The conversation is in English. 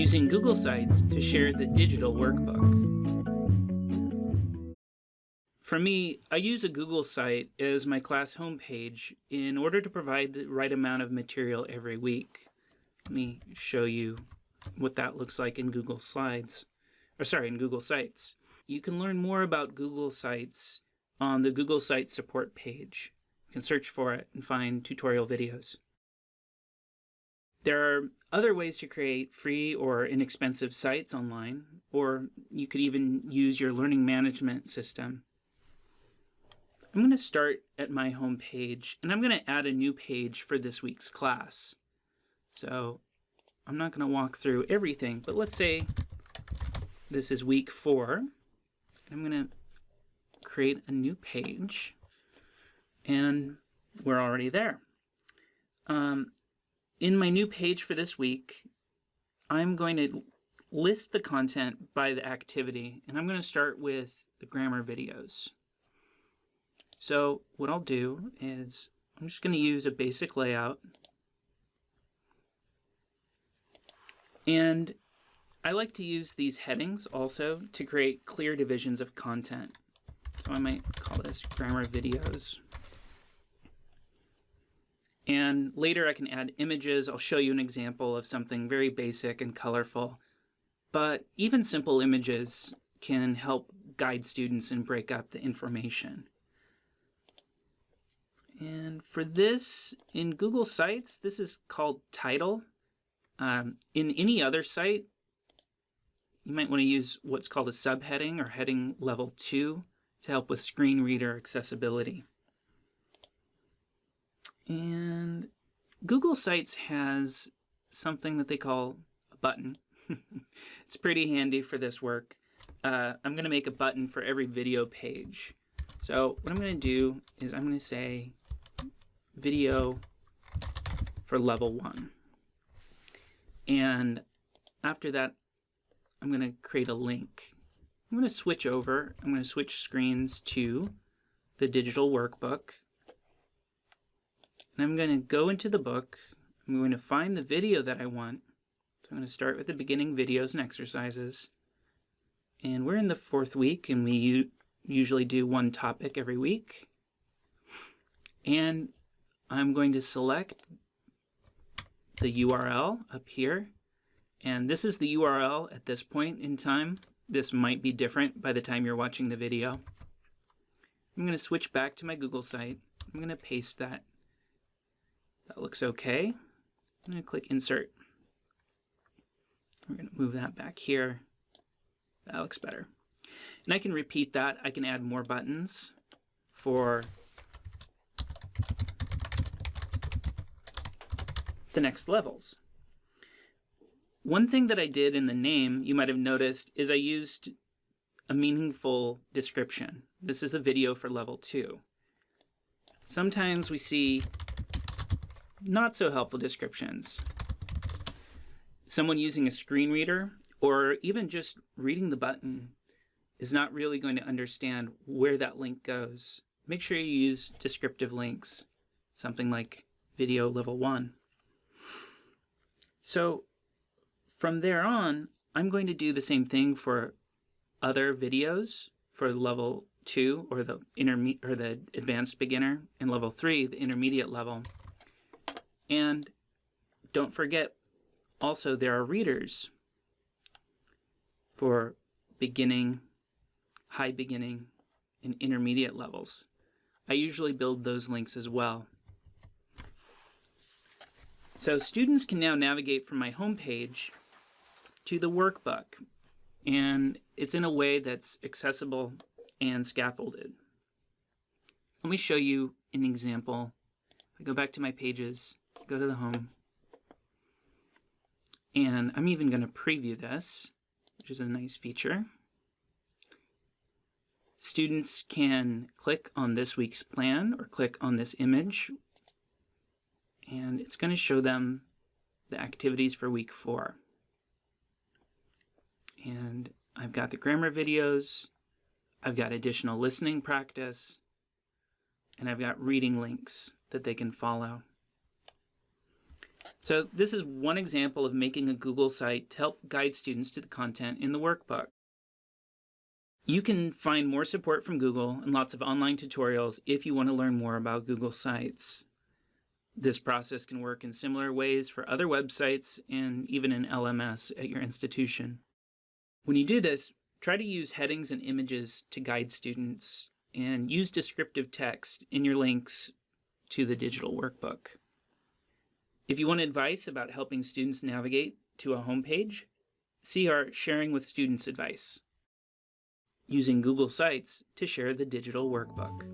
using Google Sites to share the digital workbook. For me, I use a Google site as my class homepage in order to provide the right amount of material every week. Let me show you what that looks like in Google Slides, or sorry, in Google Sites. You can learn more about Google Sites on the Google Sites support page. You can search for it and find tutorial videos. There are other ways to create free or inexpensive sites online, or you could even use your learning management system. I'm going to start at my home page, and I'm going to add a new page for this week's class. So I'm not going to walk through everything, but let's say this is week four. I'm going to create a new page, and we're already there. Um, in my new page for this week, I'm going to list the content by the activity, and I'm going to start with the grammar videos. So what I'll do is I'm just going to use a basic layout And I like to use these headings also to create clear divisions of content. So I might call this grammar videos. And later I can add images. I'll show you an example of something very basic and colorful. But even simple images can help guide students and break up the information. And for this, in Google Sites, this is called title. Um, in any other site, you might want to use what's called a subheading or heading level 2 to help with screen reader accessibility. And Google Sites has something that they call a button. it's pretty handy for this work. Uh, I'm going to make a button for every video page. So what I'm going to do is I'm going to say video for level 1. And after that, I'm going to create a link. I'm going to switch over. I'm going to switch screens to the digital workbook. And I'm going to go into the book. I'm going to find the video that I want. So I'm going to start with the beginning videos and exercises. And we're in the fourth week, and we usually do one topic every week. And I'm going to select the URL up here. And this is the URL at this point in time. This might be different by the time you're watching the video. I'm going to switch back to my Google site. I'm going to paste that. That looks okay. I'm going to click Insert. We're going to move that back here. That looks better. And I can repeat that. I can add more buttons for the next levels. One thing that I did in the name, you might have noticed, is I used a meaningful description. This is the video for level two. Sometimes we see not so helpful descriptions. Someone using a screen reader or even just reading the button is not really going to understand where that link goes. Make sure you use descriptive links, something like video level one. So from there on, I'm going to do the same thing for other videos for level two or the or the advanced beginner and level three, the intermediate level. And don't forget also there are readers for beginning, high beginning, and intermediate levels. I usually build those links as well. So students can now navigate from my homepage to the workbook, and it's in a way that's accessible and scaffolded. Let me show you an example. I go back to my pages, go to the home, and I'm even going to preview this, which is a nice feature. Students can click on this week's plan or click on this image and it's going to show them the activities for week four. And I've got the grammar videos, I've got additional listening practice, and I've got reading links that they can follow. So this is one example of making a Google site to help guide students to the content in the workbook. You can find more support from Google and lots of online tutorials if you want to learn more about Google Sites. This process can work in similar ways for other websites and even in LMS at your institution. When you do this, try to use headings and images to guide students and use descriptive text in your links to the digital workbook. If you want advice about helping students navigate to a homepage, see our Sharing with Students advice, using Google Sites to share the digital workbook.